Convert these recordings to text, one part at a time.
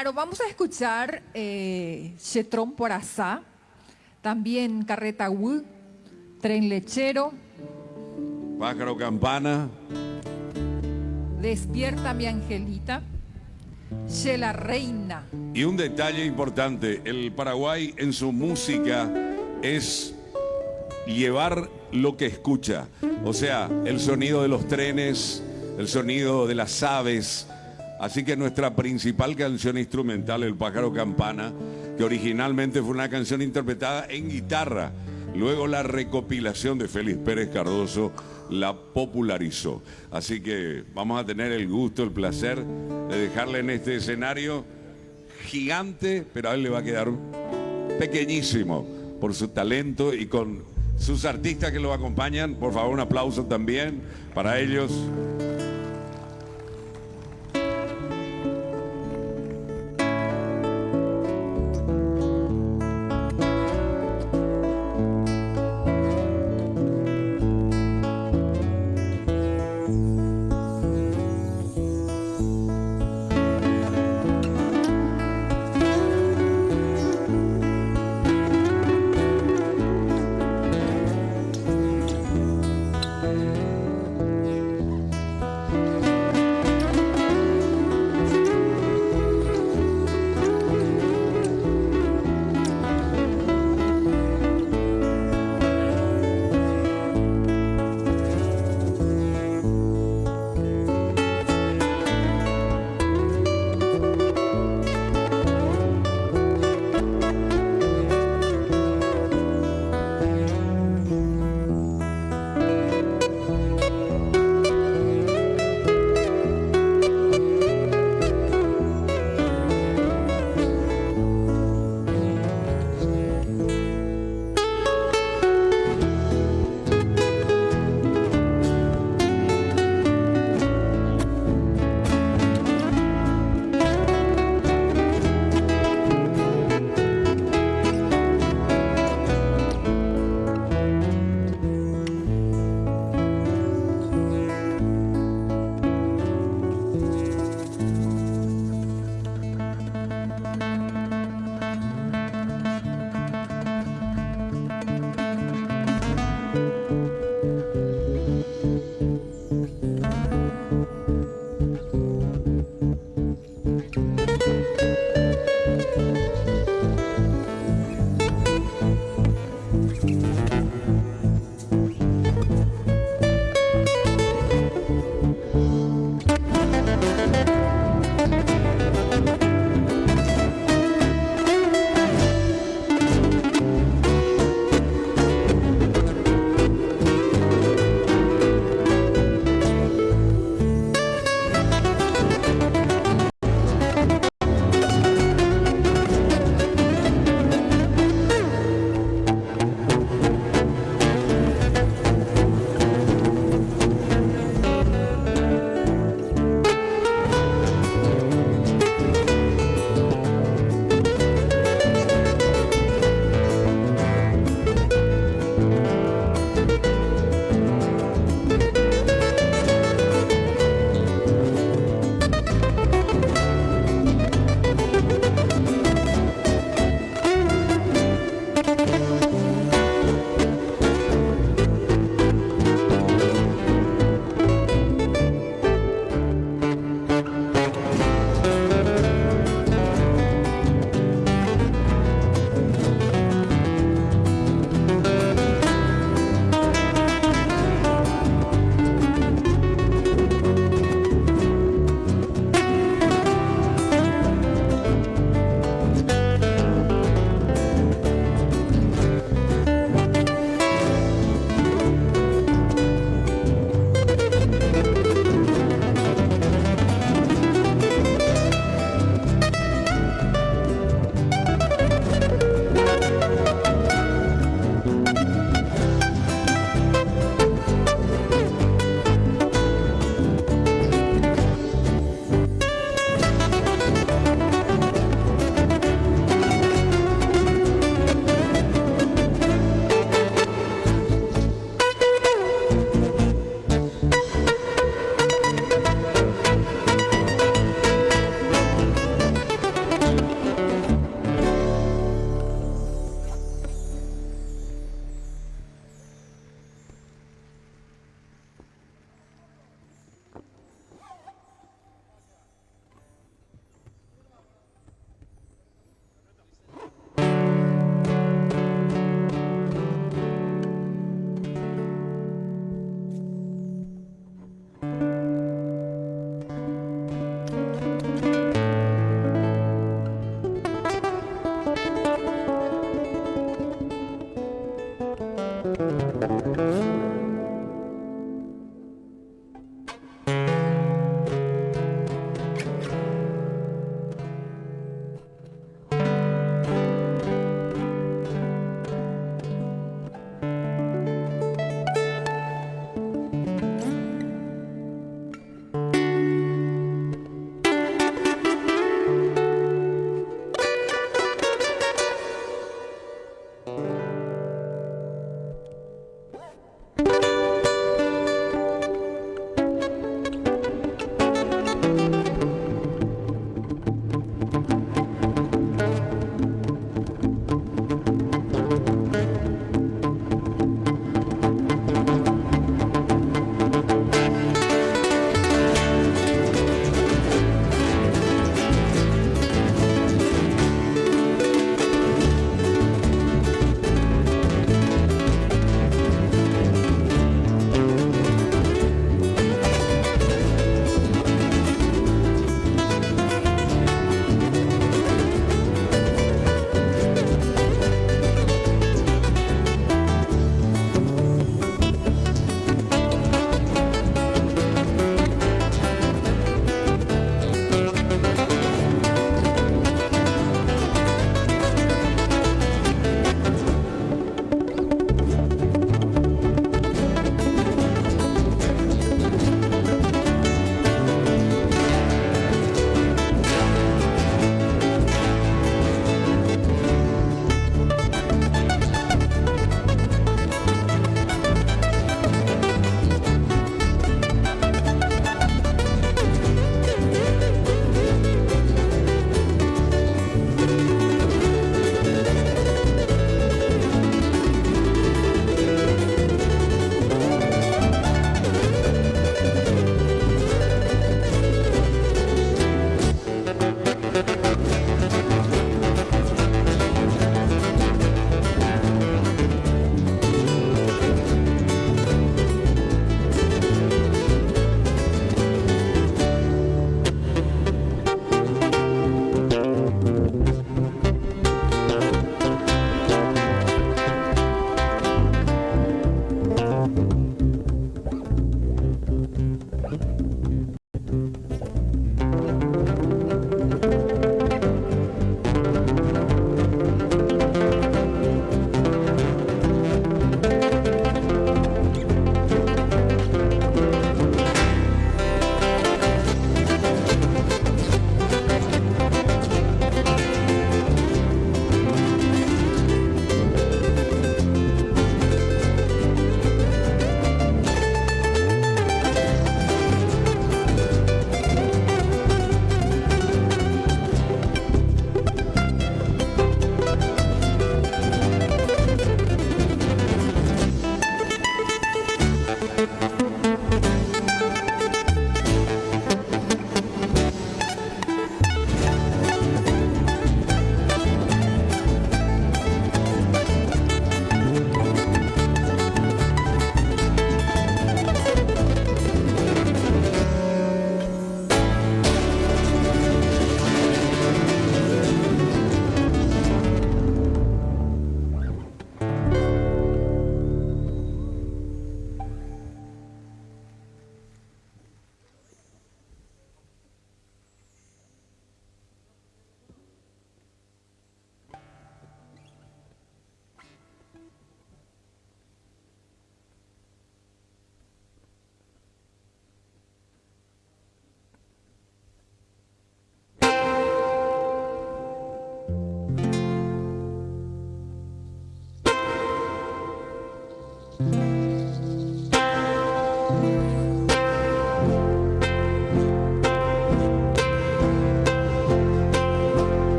Claro, vamos a escuchar eh, por Asá, también Carreta Wu, Tren Lechero, Pájaro Campana, Despierta mi Angelita, la Reina. Y un detalle importante, el Paraguay en su música es llevar lo que escucha, o sea, el sonido de los trenes, el sonido de las aves, Así que nuestra principal canción instrumental, El pájaro campana, que originalmente fue una canción interpretada en guitarra, luego la recopilación de Félix Pérez Cardoso la popularizó. Así que vamos a tener el gusto, el placer de dejarle en este escenario gigante, pero a él le va a quedar pequeñísimo por su talento y con sus artistas que lo acompañan. Por favor, un aplauso también para ellos.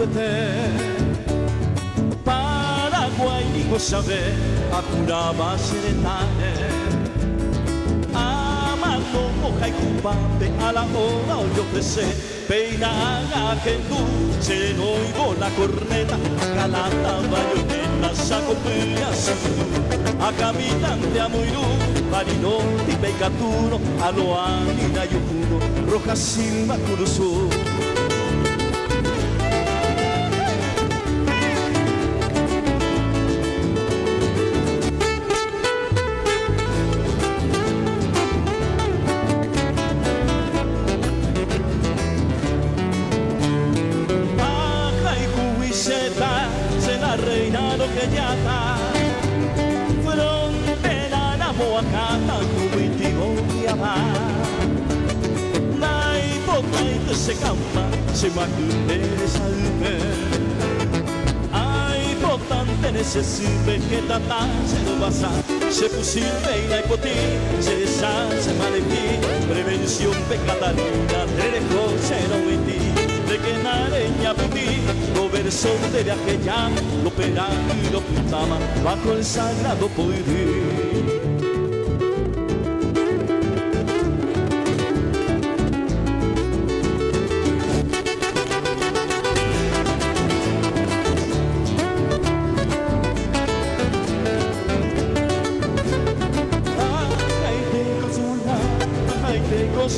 Catamacatuete Paraguay ni sabe acuraba serenane Amando moja y cupape a la hora yo ofrece Peina a Gendú, sereno y la corneta. Calata bayoneta, saco A a se campa, se macumbe salve. Ai, potante nesse silve que tata se no basa, se possível e poti, se sa se malevi, prevención pecatarina, trejo se no ti, de que na areña puti, lo verso de viaje ya, lo pera y lo putama, bajo el sagrado poder.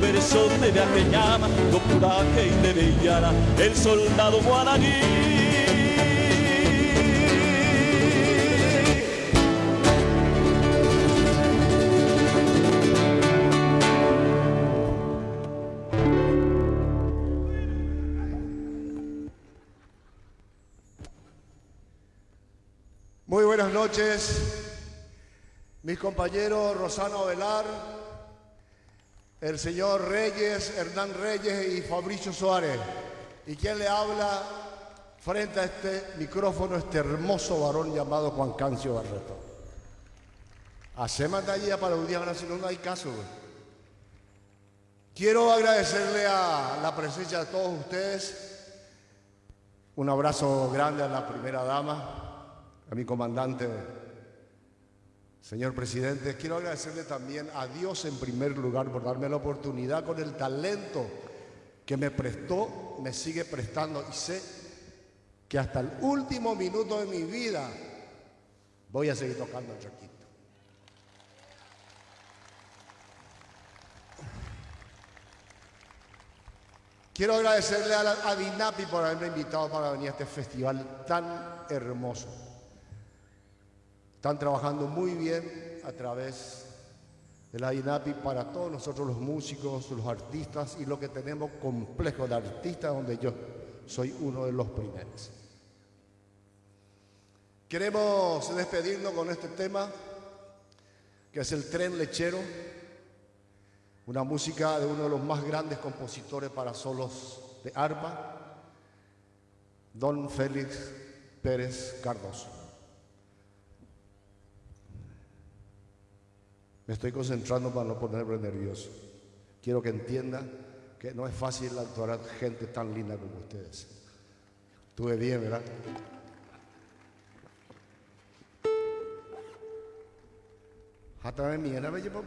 verso de viaje llama Go pura que de bellara El soldado guaraní. Noches, mis compañeros Rosana Velar, el señor Reyes, Hernán Reyes y Fabricio Suárez. ¿Y quien le habla frente a este micrófono, este hermoso varón llamado Juan Cancio Barreto? Hacemos allí para un día, si no, no hay caso. Quiero agradecerle a la presencia de todos ustedes. Un abrazo grande a la primera dama, a mi comandante, señor presidente, quiero agradecerle también a Dios en primer lugar por darme la oportunidad con el talento que me prestó, me sigue prestando y sé que hasta el último minuto de mi vida voy a seguir tocando el chaquito. Quiero agradecerle a, a Dinapi por haberme invitado para venir a este festival tan hermoso. Están trabajando muy bien a través de la INAPI para todos nosotros los músicos, los artistas y lo que tenemos complejo de artistas donde yo soy uno de los primeros. Queremos despedirnos con este tema que es el tren lechero, una música de uno de los más grandes compositores para solos de arpa, don Félix Pérez Cardoso. Me estoy concentrando para no ponerme nervioso. Quiero que entiendan que no es fácil actuar gente tan linda como ustedes. Estuve bien, ¿verdad? Hasta me mía, me llevo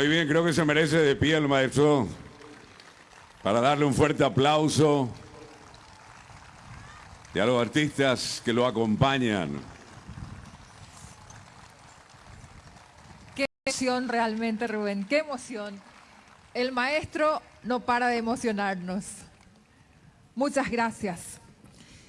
Muy bien, creo que se merece de pie el maestro para darle un fuerte aplauso y a los artistas que lo acompañan. Qué emoción realmente, Rubén, qué emoción. El maestro no para de emocionarnos. Muchas gracias.